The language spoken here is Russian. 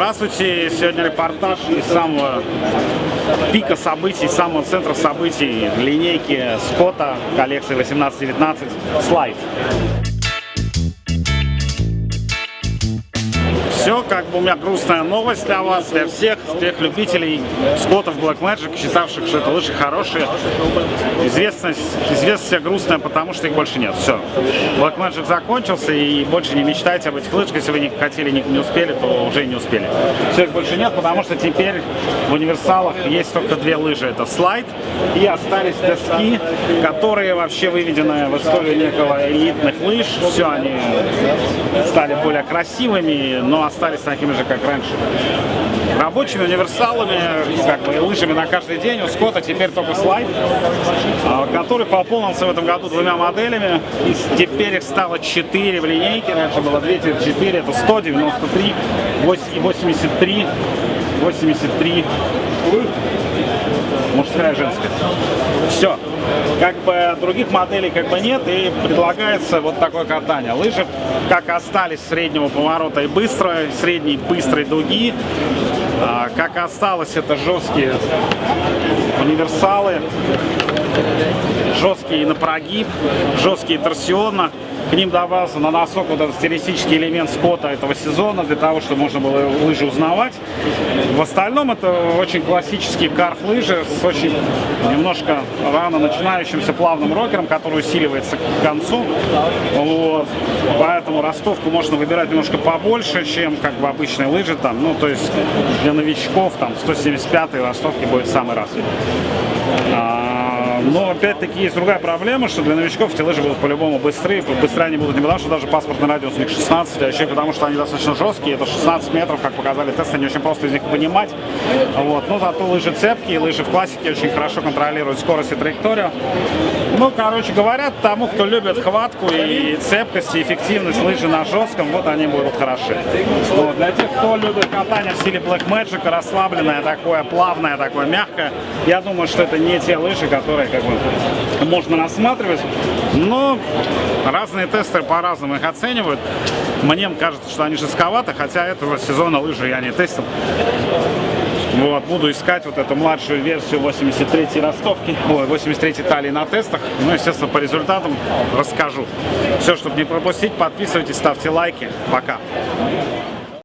Здравствуйте! Сегодня репортаж из самого пика событий, самого центра событий линейки Скотта коллекции 18-19 слайд. Все, как бы у меня грустная новость для вас, для всех, тех любителей скотов Black Magic, считавших, что это лыжи хорошие. Известность, известность грустная, потому что их больше нет. Все. Black Magic закончился, и больше не мечтайте об этих лыжах. Если вы не хотели, не, не успели, то уже не успели. Все, их больше нет, потому что теперь в универсалах есть только две лыжи. Это слайд и остались доски, которые вообще выведены в историю некого элитных лыж. Все, они стали более красивыми, но остались такими же, как раньше. Рабочими универсалами, как бы лыжами на каждый день. У Скотта теперь только слайд, а, который пополнился в этом году двумя моделями. И теперь их стало 4 в линейке. Раньше было 2, теперь 4. Это 193 и 83. 83 мужская, женская. Все. Как бы других моделей как бы нет и предлагается вот такое катание. Лыжи как остались среднего поворота и быстрой, средней быстрой дуги, а, как осталось это жесткие универсалы, жесткие на прогиб, жесткие торсионно к ним добавился на носок вот этот стилистический элемент скота этого сезона, для того, чтобы можно было лыжи узнавать. В остальном это очень классические карф-лыжи с очень немножко рано начинающимся плавным рокером, который усиливается к концу. Вот. Поэтому ростовку можно выбирать немножко побольше, чем как бы обычные лыжи. Там. Ну, то есть для новичков там 175 ростовки будет самый раз. Но опять-таки есть другая проблема, что для новичков эти лыжи будут по-любому быстрые. Быстрее они будут не потому, что даже паспортный радиус у них 16, а еще потому, что они достаточно жесткие. Это 16 метров, как показали тесты, не очень просто из них вынимать. Вот. Но зато лыжи цепкие, лыжи в классике очень хорошо контролируют скорость и траекторию. Ну, короче говоря, тому, кто любит хватку и цепкость, и эффективность лыжи на жестком, вот они будут хороши. Вот. Для тех, кто любит катание в стиле Black Magic, расслабленное такое, плавное такое, мягкое, я думаю, что это не те лыжи, которые как бы можно рассматривать. Но разные тестеры по-разному их оценивают. Мне кажется, что они жестковаты, хотя этого сезона лыжи я не тестил. Вот, буду искать вот эту младшую версию 83 ростовки, ой, 83 талии на тестах. Ну, естественно, по результатам расскажу. Все, чтобы не пропустить, подписывайтесь, ставьте лайки. Пока.